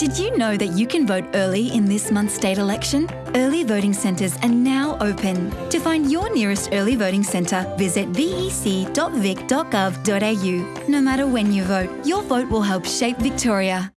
Did you know that you can vote early in this month's state election? Early voting centres are now open. To find your nearest early voting centre, visit vec.vic.gov.au. No matter when you vote, your vote will help shape Victoria.